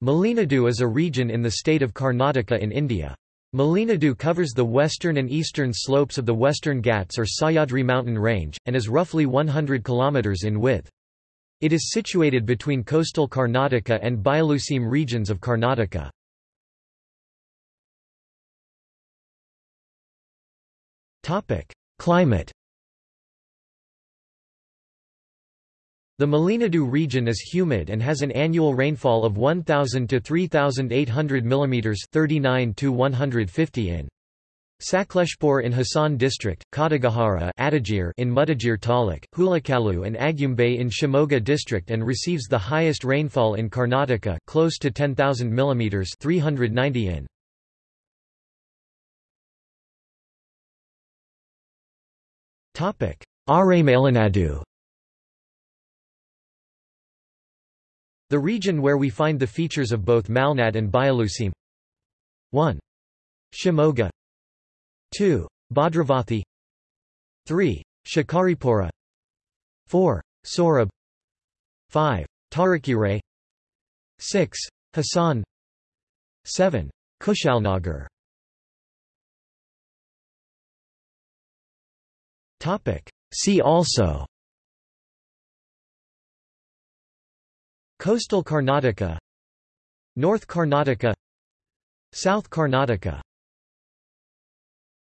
Malenadu is a region in the state of Karnataka in India. Malenadu covers the western and eastern slopes of the Western Ghats or Sahyadri mountain range, and is roughly 100 km in width. It is situated between coastal Karnataka and Bayaluseem regions of Karnataka. Climate The Malenadu region is humid and has an annual rainfall of 1000 to 3800 mm 39 to 150 in. Sakleshpur in Hassan district, Kodagahara in Mudigere Taluk, Hulakalu and Agumbe in Shimoga district and receives the highest rainfall in Karnataka close to 10,000 mm 390 in. Malenadu The region where we find the features of both Malnad and Bayaluseem 1. Shimoga 2. Bhadravathi 3. Shikaripura 4. Sorab 5. Tarikere 6. Hassan 7. Kushalnagar See also Coastal Karnataka North Karnataka South Karnataka